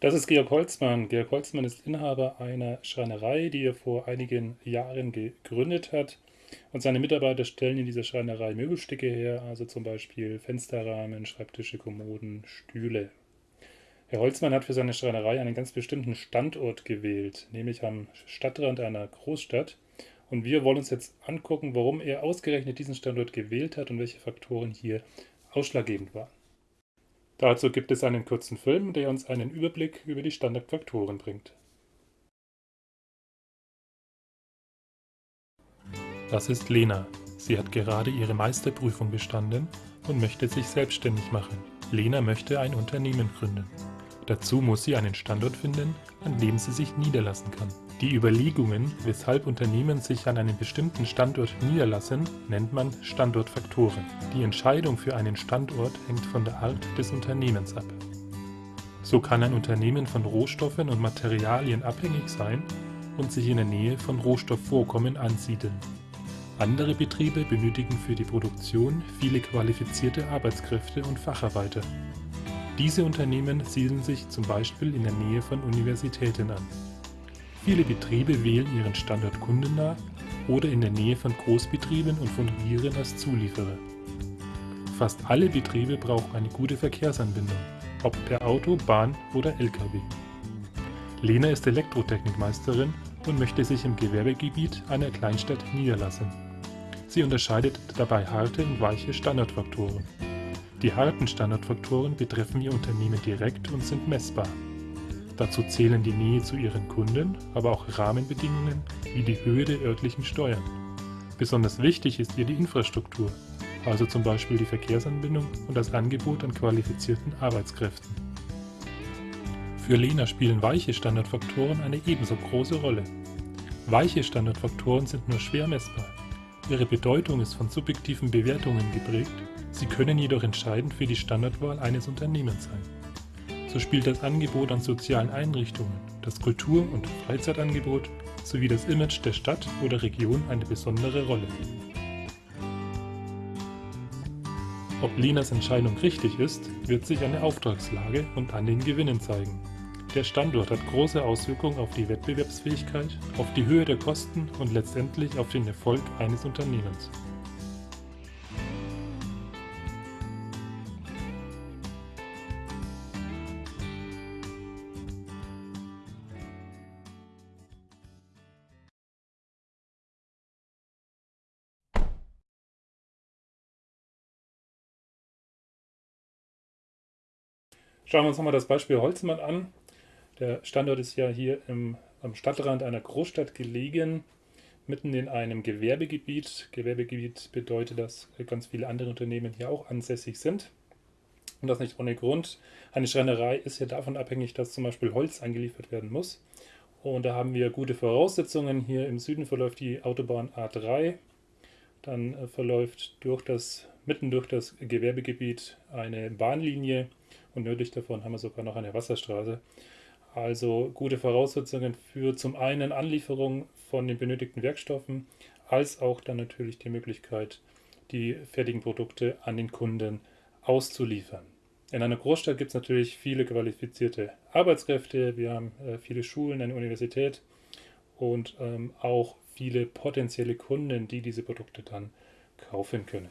Das ist Georg Holzmann. Georg Holzmann ist Inhaber einer Schreinerei, die er vor einigen Jahren gegründet hat. Und seine Mitarbeiter stellen in dieser Schreinerei Möbelstücke her, also zum Beispiel Fensterrahmen, Schreibtische, Kommoden, Stühle. Herr Holzmann hat für seine Schreinerei einen ganz bestimmten Standort gewählt, nämlich am Stadtrand einer Großstadt. Und wir wollen uns jetzt angucken, warum er ausgerechnet diesen Standort gewählt hat und welche Faktoren hier ausschlaggebend waren. Dazu gibt es einen kurzen Film, der uns einen Überblick über die Standardfaktoren bringt. Das ist Lena. Sie hat gerade ihre Meisterprüfung bestanden und möchte sich selbstständig machen. Lena möchte ein Unternehmen gründen. Dazu muss sie einen Standort finden, an dem sie sich niederlassen kann. Die Überlegungen, weshalb Unternehmen sich an einem bestimmten Standort niederlassen, nennt man Standortfaktoren. Die Entscheidung für einen Standort hängt von der Art des Unternehmens ab. So kann ein Unternehmen von Rohstoffen und Materialien abhängig sein und sich in der Nähe von Rohstoffvorkommen ansiedeln. Andere Betriebe benötigen für die Produktion viele qualifizierte Arbeitskräfte und Facharbeiter. Diese Unternehmen siedeln sich zum Beispiel in der Nähe von Universitäten an. Viele Betriebe wählen ihren Standort kundennah oder in der Nähe von Großbetrieben und fungieren als Zulieferer. Fast alle Betriebe brauchen eine gute Verkehrsanbindung, ob per Auto, Bahn oder Lkw. Lena ist Elektrotechnikmeisterin und möchte sich im Gewerbegebiet einer Kleinstadt niederlassen. Sie unterscheidet dabei harte und weiche Standardfaktoren. Die harten Standardfaktoren betreffen Ihr Unternehmen direkt und sind messbar. Dazu zählen die Nähe zu Ihren Kunden, aber auch Rahmenbedingungen wie die Höhe der örtlichen Steuern. Besonders wichtig ist ihr die Infrastruktur, also zum Beispiel die Verkehrsanbindung und das Angebot an qualifizierten Arbeitskräften. Für Lena spielen weiche Standardfaktoren eine ebenso große Rolle. Weiche Standardfaktoren sind nur schwer messbar. Ihre Bedeutung ist von subjektiven Bewertungen geprägt Sie können jedoch entscheidend für die Standardwahl eines Unternehmens sein. So spielt das Angebot an sozialen Einrichtungen, das Kultur- und Freizeitangebot sowie das Image der Stadt oder Region eine besondere Rolle. Ob Lenas Entscheidung richtig ist, wird sich an der Auftragslage und an den Gewinnen zeigen. Der Standort hat große Auswirkungen auf die Wettbewerbsfähigkeit, auf die Höhe der Kosten und letztendlich auf den Erfolg eines Unternehmens. Schauen wir uns nochmal das Beispiel Holzmann an. Der Standort ist ja hier im, am Stadtrand einer Großstadt gelegen, mitten in einem Gewerbegebiet. Gewerbegebiet bedeutet, dass ganz viele andere Unternehmen hier auch ansässig sind. Und das nicht ohne Grund. Eine Schreinerei ist ja davon abhängig, dass zum Beispiel Holz angeliefert werden muss. Und da haben wir gute Voraussetzungen. Hier im Süden verläuft die Autobahn A3. Dann äh, verläuft durch das, mitten durch das Gewerbegebiet eine Bahnlinie und nördlich davon haben wir sogar noch eine Wasserstraße. Also gute Voraussetzungen für zum einen Anlieferung von den benötigten Werkstoffen, als auch dann natürlich die Möglichkeit, die fertigen Produkte an den Kunden auszuliefern. In einer Großstadt gibt es natürlich viele qualifizierte Arbeitskräfte, wir haben äh, viele Schulen, eine Universität und ähm, auch viele potenzielle Kunden, die diese Produkte dann kaufen können.